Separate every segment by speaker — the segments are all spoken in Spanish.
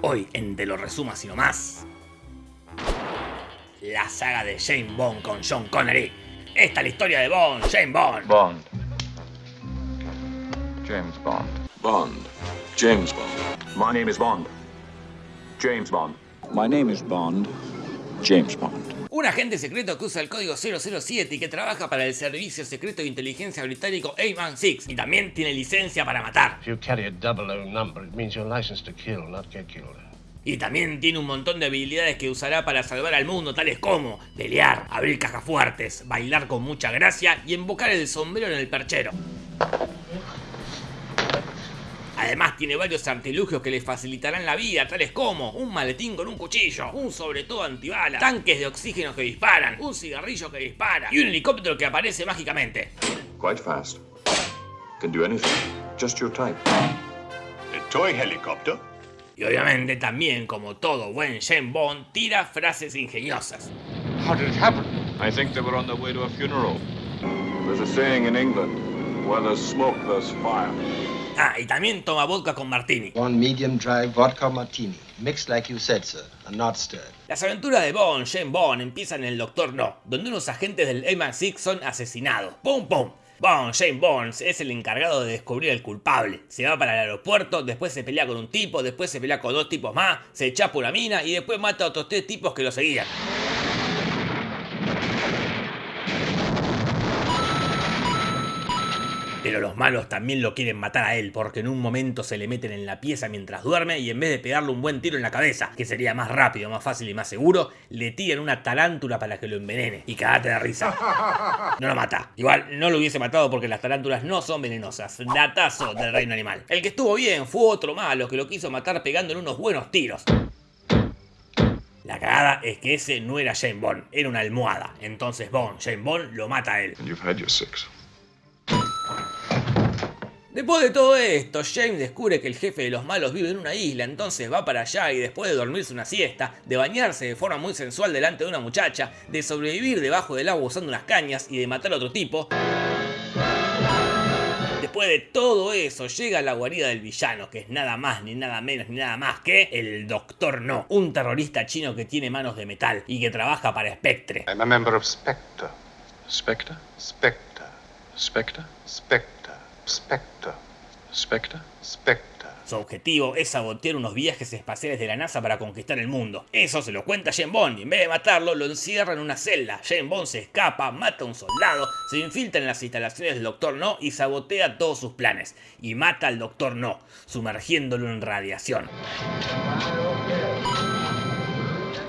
Speaker 1: Hoy en Te lo resuma sino más. La saga de James Bond con Sean Connery. Esta es la historia de Bond, James Bond.
Speaker 2: Bond. James Bond.
Speaker 3: Bond. James Bond.
Speaker 4: My name is Bond. James Bond.
Speaker 5: My name is Bond. James Bond.
Speaker 1: Un agente secreto que usa el código 007 y que trabaja para el servicio secreto de inteligencia británico A-Man-6 y también tiene licencia para matar. Y también tiene un montón de habilidades que usará para salvar al mundo, tales como pelear, abrir cajas fuertes, bailar con mucha gracia y embocar el sombrero en el perchero. Además tiene varios artilugios que le facilitarán la vida, tales como un maletín con un cuchillo, un sobre todo antibalas, tanques de oxígeno que disparan, un cigarrillo que dispara y un helicóptero que aparece mágicamente.
Speaker 3: Quite fast. Can do anything. Just your type.
Speaker 4: A toy helicopter?
Speaker 1: Y obviamente también, como todo buen James Bond, tira frases ingeniosas.
Speaker 6: How did it happen?
Speaker 2: I think they were on their way to a funeral.
Speaker 3: There's a saying in England where there's smoke, there's fire.
Speaker 1: Ah, y también toma vodka con martini.
Speaker 7: One medium dry vodka martini, mixed like you said, sir, and not stirred.
Speaker 1: Las aventuras de Bond, James Bond, empiezan en el Doctor No, donde unos agentes del MI6 son asesinados. ¡Pum, pum! Bond, James Bond, es el encargado de descubrir al culpable. Se va para el aeropuerto, después se pelea con un tipo, después se pelea con dos tipos más, se chapa una mina y después mata a otros tres tipos que lo seguían. Pero los malos también lo quieren matar a él, porque en un momento se le meten en la pieza mientras duerme y en vez de pegarle un buen tiro en la cabeza, que sería más rápido, más fácil y más seguro, le tiran una tarántula para que lo envenene. Y cagate de risa. No lo mata. Igual no lo hubiese matado porque las tarántulas no son venenosas. Datazo del reino animal. El que estuvo bien fue otro malo que lo quiso matar pegándole unos buenos tiros. La cagada es que ese no era James Bond, era una almohada. Entonces Bond, James Bond, lo mata a él.
Speaker 3: You've had your six.
Speaker 1: Después de todo esto, James descubre que el jefe de los malos vive en una isla, entonces va para allá y después de dormirse una siesta, de bañarse de forma muy sensual delante de una muchacha, de sobrevivir debajo del agua usando unas cañas y de matar a otro tipo, Después de todo eso, llega a la guarida del villano, que es nada más, ni nada menos, ni nada más que el Doctor No, un terrorista chino que tiene manos de metal y que trabaja para Spectre.
Speaker 6: I'm a member of Spectre.
Speaker 2: Spectre?
Speaker 6: Spectre.
Speaker 2: Spectre?
Speaker 6: Spectre. Spectre.
Speaker 2: Spectre?
Speaker 6: Spectre.
Speaker 1: Su objetivo es sabotear unos viajes espaciales de la NASA para conquistar el mundo. Eso se lo cuenta James Bond y en vez de matarlo lo encierra en una celda. James Bond se escapa, mata a un soldado, se infiltra en las instalaciones del Doctor No y sabotea todos sus planes. Y mata al Doctor No, sumergiéndolo en radiación.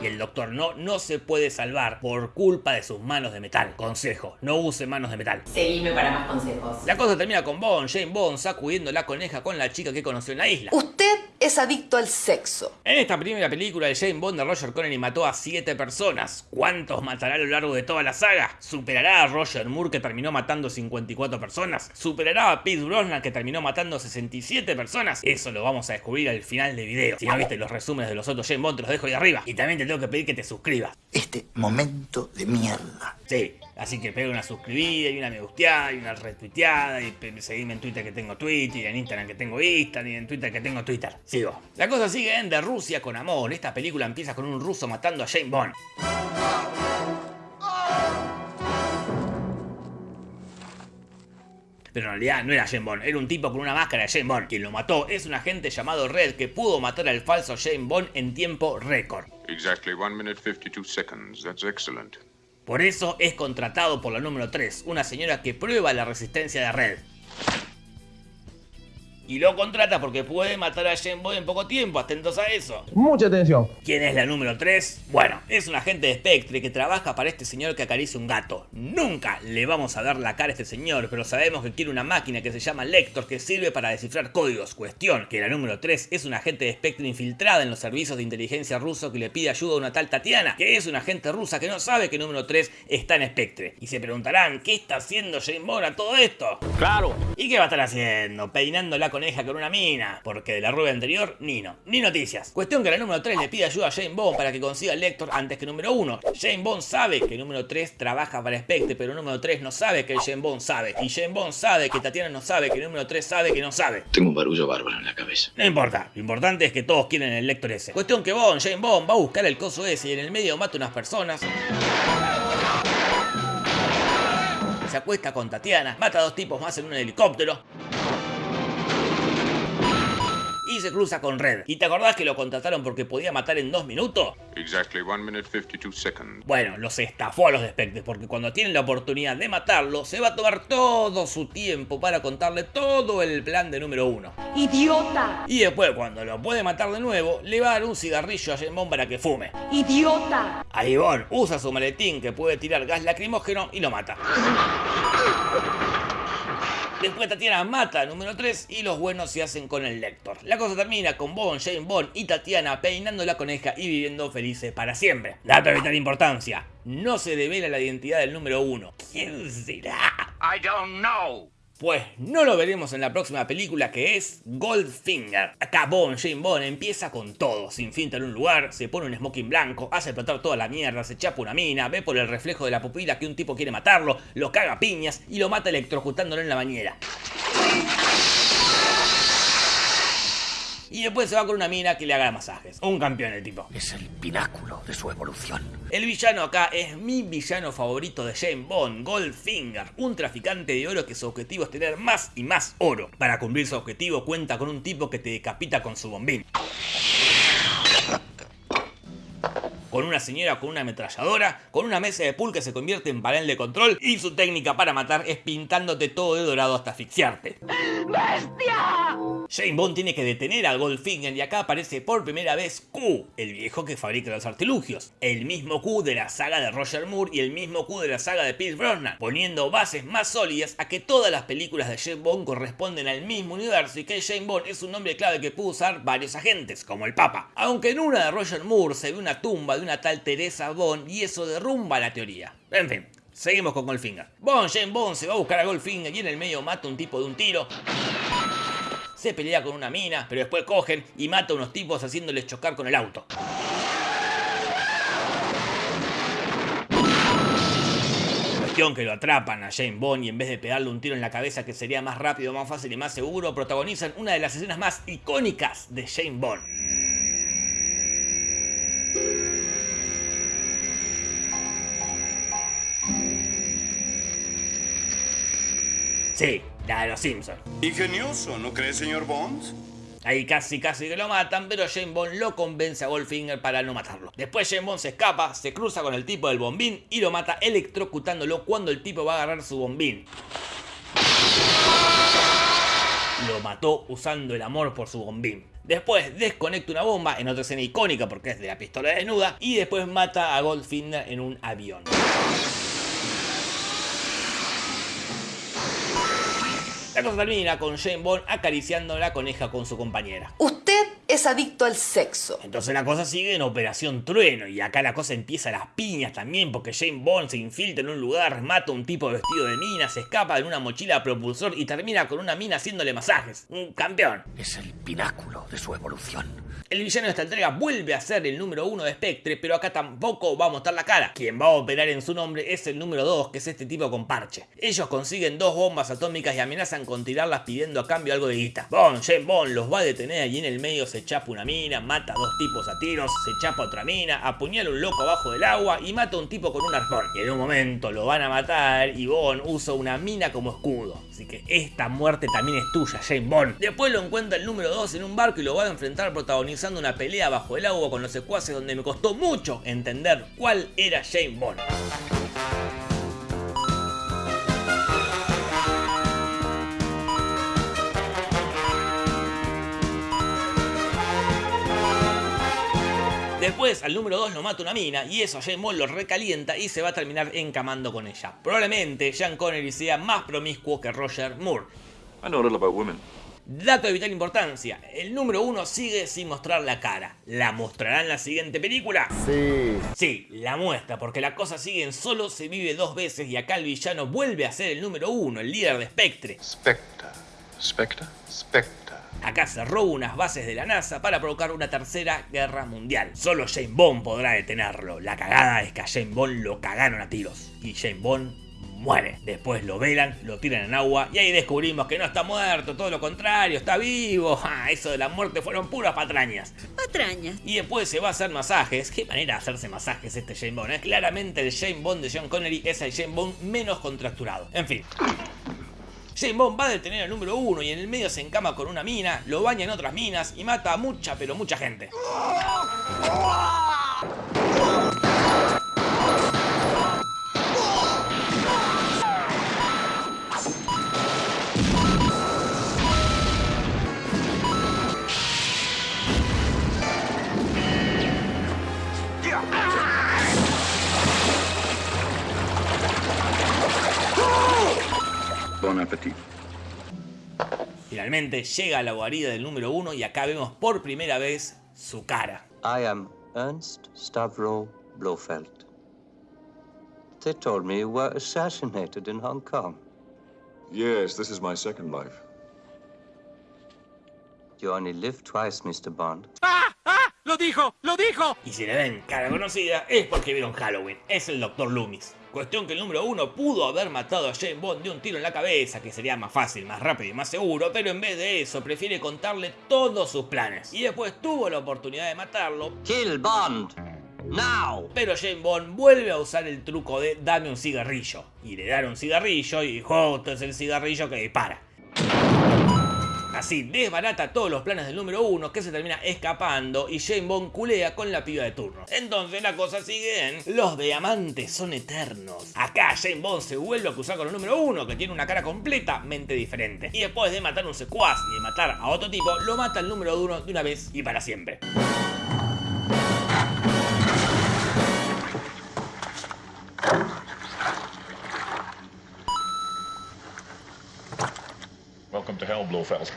Speaker 1: Y el Doctor No no se puede salvar por culpa de sus manos de metal. Consejo, no use manos de metal.
Speaker 8: Seguime para más consejos.
Speaker 1: La cosa termina con Bond, James Bond sacudiendo la coneja con la chica que conoció en la isla.
Speaker 8: Usted es adicto al sexo.
Speaker 1: En esta primera película, el James Bond de Roger Connery mató a 7 personas. ¿Cuántos matará a lo largo de toda la saga? ¿Superará a Roger Moore que terminó matando 54 personas? ¿Superará a Pete Brosnan que terminó matando 67 personas? Eso lo vamos a descubrir al final del video. Si no viste los resúmenes de los otros James Bond, te los dejo ahí arriba. Y también te tengo que pedir que te suscribas.
Speaker 9: Este momento de mierda.
Speaker 1: Sí, así que pega una suscribida y una me gusteada y una retuiteada y seguime en Twitter que tengo Twitter y en Instagram que tengo Instagram y en Twitter que tengo Twitter. Sigo. La cosa sigue en De Rusia con amor. Esta película empieza con un ruso matando a James Bond. Pero en realidad no era James Bond, era un tipo con una máscara de James Bond. Quien lo mató es un agente llamado Red que pudo matar al falso James Bond en tiempo récord.
Speaker 3: Exactly 1 minute 52 seconds. That's excellent.
Speaker 1: Por eso es contratado por la número 3, una señora que prueba la resistencia de Red. Y lo contrata porque puede matar a James Bond en poco tiempo, atentos a eso.
Speaker 10: Mucha atención.
Speaker 1: ¿Quién es la número 3? Bueno, es un agente de Spectre que trabaja para este señor que acaricia un gato. Nunca le vamos a ver la cara a este señor, pero sabemos que quiere una máquina que se llama Lector que sirve para descifrar códigos. Cuestión, que la número 3 es un agente de Spectre infiltrada en los servicios de inteligencia ruso que le pide ayuda a una tal Tatiana, que es una agente rusa que no sabe que número 3 está en Spectre. Y se preguntarán, ¿qué está haciendo James Bond a todo esto?
Speaker 4: Claro.
Speaker 1: ¿Y qué va a estar haciendo? Peinando la coneja con una mina, porque de la rubia anterior, ni no, ni noticias. Cuestión que la número 3 le pide ayuda a Jane Bond para que consiga el Lector antes que el número 1. Jane Bond sabe que el número 3 trabaja para Spectre, pero el número 3 no sabe que Jane Bond sabe. Y Jane Bond sabe que Tatiana no sabe, que el número 3 sabe que no sabe.
Speaker 9: Tengo un barullo bárbaro en la cabeza.
Speaker 1: No importa, lo importante es que todos quieren el lector ese. Cuestión que Bond, Jane Bond, va a buscar el coso ese y en el medio mata unas personas. Se acuesta con Tatiana, mata a dos tipos más en un helicóptero. Y se cruza con Red. ¿Y te acordás que lo contrataron porque podía matar en dos minutos?
Speaker 2: Exactly 1 minute 52 seconds.
Speaker 1: Bueno, los estafó a los despectes porque cuando tienen la oportunidad de matarlo, se va a tomar todo su tiempo para contarle todo el plan de número uno.
Speaker 8: ¡Idiota!
Speaker 1: Y después, cuando lo puede matar de nuevo, le va a dar un cigarrillo a Bond para que fume.
Speaker 8: ¡Idiota!
Speaker 1: Ahí Bond usa su maletín que puede tirar gas lacrimógeno y lo mata. Después Tatiana mata número 3 y los buenos se hacen con el Lector. La cosa termina con Bond, Jane Bond y Tatiana peinando la coneja y viviendo felices para siempre. Dato de vital importancia, no se devela la identidad del número 1. ¿Quién será?
Speaker 9: I don't know.
Speaker 1: Pues no lo veremos en la próxima película que es Goldfinger. Acá Bond, Jane Bond empieza con todo, sin finta en un lugar, se pone un smoking blanco, hace explotar toda la mierda, se chapa una mina, ve por el reflejo de la pupila que un tipo quiere matarlo, lo caga a piñas y lo mata electrocutándolo en la bañera. Y después se va con una mina que le haga masajes. Un campeón el tipo.
Speaker 9: Es el pináculo de su evolución.
Speaker 1: El villano acá es mi villano favorito de Jane Bond, Goldfinger, un traficante de oro que su objetivo es tener más y más oro. Para cumplir su objetivo cuenta con un tipo que te decapita con su bombín. Con una señora con una ametralladora, con una mesa de pool que se convierte en panel de control y su técnica para matar es pintándote todo de dorado hasta asfixiarte.
Speaker 8: ¡Bestia!
Speaker 1: Jane Bond tiene que detener al Goldfinger y acá aparece por primera vez Q, el viejo que fabrica los artilugios. El mismo Q de la saga de Roger Moore y el mismo Q de la saga de Pierce Brosnan, poniendo bases más sólidas a que todas las películas de Jane Bond corresponden al mismo universo y que Jane Bond es un nombre clave que puede usar varios agentes, como el Papa. Aunque en una de Roger Moore se ve una tumba de una tal Teresa Bond y eso derrumba la teoría. En fin, seguimos con Goldfinger. Bond, Jane Bond se va a buscar a Goldfinger y en el medio mata a un tipo de un tiro se pelea con una mina, pero después cogen y mata a unos tipos haciéndoles chocar con el auto. Cuestión que lo atrapan a Jane Bond y en vez de pegarle un tiro en la cabeza que sería más rápido, más fácil y más seguro, protagonizan una de las escenas más icónicas de Jane Bond. Sí, la de los Simpsons.
Speaker 4: Ingenioso, ¿no cree, señor Bond?
Speaker 1: Ahí casi casi que lo matan, pero Jane Bond lo convence a Goldfinger para no matarlo. Después Jane Bond se escapa, se cruza con el tipo del bombín y lo mata electrocutándolo cuando el tipo va a agarrar su bombín. Lo mató usando el amor por su bombín. Después desconecta una bomba en otra escena icónica porque es de la pistola desnuda y después mata a Goldfinger en un avión. La termina con Jane Bond acariciando la coneja con su compañera.
Speaker 8: Es adicto al sexo.
Speaker 1: Entonces la cosa sigue en Operación Trueno y acá la cosa empieza a las piñas también porque Jane Bond se infiltra en un lugar, mata a un tipo vestido de mina, se escapa en una mochila a propulsor y termina con una mina haciéndole masajes. Un campeón.
Speaker 9: Es el pináculo de su evolución.
Speaker 1: El villano de esta entrega vuelve a ser el número uno de Spectre, pero acá tampoco va a mostrar la cara. Quien va a operar en su nombre es el número 2, que es este tipo con parche. Ellos consiguen dos bombas atómicas y amenazan con tirarlas pidiendo a cambio algo de guita. Bond, Jane Bond los va a detener y en el medio se chapa una mina, mata a dos tipos a tiros, se chapa otra mina, apuñala un loco abajo del agua y mata a un tipo con un arpón. Y en un momento lo van a matar y Bond usa una mina como escudo. Así que esta muerte también es tuya, Jane Bond. Después lo encuentra el número 2 en un barco y lo va a enfrentar protagonizando una pelea bajo el agua con los secuaces donde me costó mucho entender cuál era Jane Bond. Después al número 2 lo mata una mina y eso a Jane Bond lo recalienta y se va a terminar encamando con ella. Probablemente Sean Connery sea más promiscuo que Roger Moore.
Speaker 3: I know a little about women.
Speaker 1: Dato de vital importancia, el número 1 sigue sin mostrar la cara. ¿La mostrará en la siguiente película?
Speaker 10: Sí.
Speaker 1: Sí, la muestra, porque la cosa sigue en solo se vive dos veces y acá el villano vuelve a ser el número 1, el líder de Spectre.
Speaker 2: Spectre. Spectre? Spectre.
Speaker 1: Acá se roba unas bases de la NASA para provocar una tercera guerra mundial. Solo James Bond podrá detenerlo. La cagada es que a James Bond lo cagaron a tiros. Y James Bond muere. Después lo velan, lo tiran en agua y ahí descubrimos que no está muerto, todo lo contrario, está vivo. Ah, eso de la muerte fueron puras patrañas.
Speaker 10: Patrañas.
Speaker 1: Y después se va a hacer masajes. ¿Qué manera de hacerse masajes este James Bond? eh? Claramente el James Bond de John Connery es el James Bond menos contracturado. En fin. James Bond va a detener al número uno y en el medio se encama con una mina, lo baña en otras minas y mata a mucha pero mucha gente. Finalmente llega a la guarida del número uno y acá vemos por primera vez su cara.
Speaker 11: I am Ernst Stavro Blofeld. They told me you were assassinated in Hong Kong.
Speaker 3: Yes, this is my second life.
Speaker 11: You only live twice, Mr. Bond.
Speaker 1: Y si le ven cara conocida es porque vieron Halloween, es el Dr. Loomis. Cuestión que el número uno pudo haber matado a James Bond de un tiro en la cabeza, que sería más fácil, más rápido y más seguro, pero en vez de eso prefiere contarle todos sus planes. Y después tuvo la oportunidad de matarlo,
Speaker 11: Kill Bond! Now!
Speaker 1: pero James Bond vuelve a usar el truco de dame un cigarrillo. Y le dan un cigarrillo y justo es el cigarrillo que dispara. Así desbarata todos los planes del número uno que se termina escapando y James Bond culea con la piba de turno. Entonces la cosa sigue en los diamantes son eternos. Acá James Bond se vuelve a cruzar con el número uno que tiene una cara completamente diferente. Y después de matar un secuaz y de matar a otro tipo, lo mata el número uno de una vez y para siempre.
Speaker 6: Blofeld.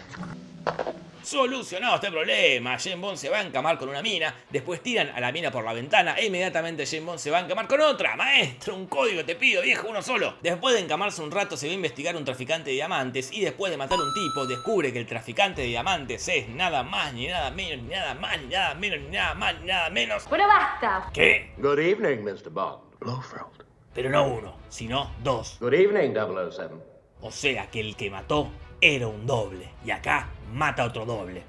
Speaker 1: Solucionado este problema, James Bond se va a encamar con una mina, después tiran a la mina por la ventana e inmediatamente James Bond se va a encamar con otra. Maestro, un código te pido, viejo, uno solo. Después de encamarse un rato se va a investigar un traficante de diamantes y después de matar a un tipo descubre que el traficante de diamantes es nada más ni nada menos, ni nada más, ni nada menos, ni nada más, ni nada menos.
Speaker 8: Pero basta.
Speaker 1: ¿Qué?
Speaker 6: Good evening, Mr. Bond. Blofeld.
Speaker 1: Pero no uno, sino dos.
Speaker 6: Good evening, 007.
Speaker 1: O sea que el que mató era un doble. Y acá mata otro doble.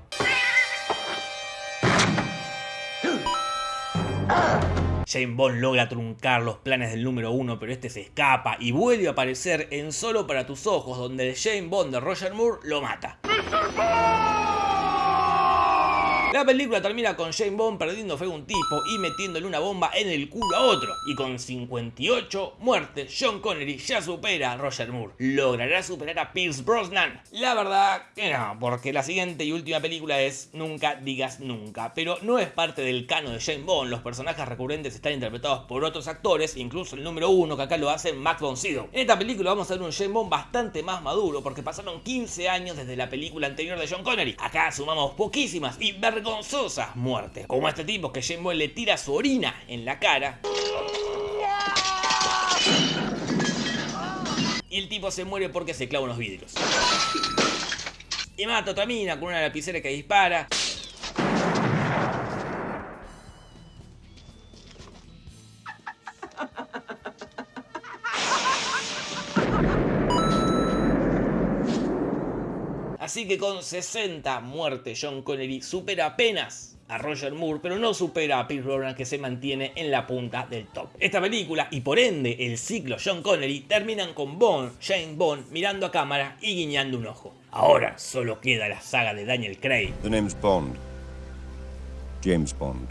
Speaker 1: James Bond logra truncar los planes del número uno, pero este se escapa y vuelve a aparecer en Solo para tus ojos, donde el Bond de Roger Moore lo mata. La película termina con James Bond perdiendo fe a un tipo y metiéndole una bomba en el culo a otro. Y con 58 muertes, John Connery ya supera a Roger Moore. ¿Logrará superar a Pierce Brosnan? La verdad que no, porque la siguiente y última película es Nunca digas nunca. Pero no es parte del cano de James Bond. Los personajes recurrentes están interpretados por otros actores, incluso el número uno que acá lo hace Max von. En esta película vamos a ver un James Bond bastante más maduro porque pasaron 15 años desde la película anterior de John Connery. Acá sumamos poquísimas y vergonzosas muertes. Como este tipo que Bond le tira su orina en la cara. Y el tipo se muere porque se clava unos vidrios. Y mata a otra mina con una lapicera que dispara. Así que con 60 muertes John Connery supera apenas a Roger Moore, pero no supera a Pierce Brosnan que se mantiene en la punta del top. Esta película y por ende el ciclo John Connery terminan con Bond, James Bond mirando a cámara y guiñando un ojo. Ahora solo queda la saga de Daniel Craig
Speaker 5: The name's Bond. James Bond.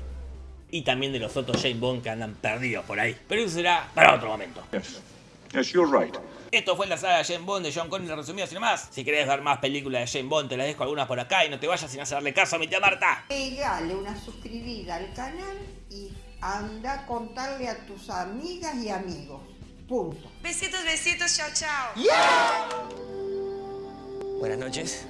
Speaker 1: y también de los otros James Bond que andan perdidos por ahí. Pero eso será para otro momento.
Speaker 3: Yes. Yes, you're right.
Speaker 1: Esto fue la saga de James Bond de John Connery resumida sin más. Si querés ver más películas de James Bond, te las dejo algunas por acá y no te vayas sin hacerle caso a mi tía Marta.
Speaker 10: Pegale una suscribida al canal y anda a contarle a tus amigas y amigos. Punto.
Speaker 8: Besitos, besitos, chao, chao.
Speaker 12: Buenas noches.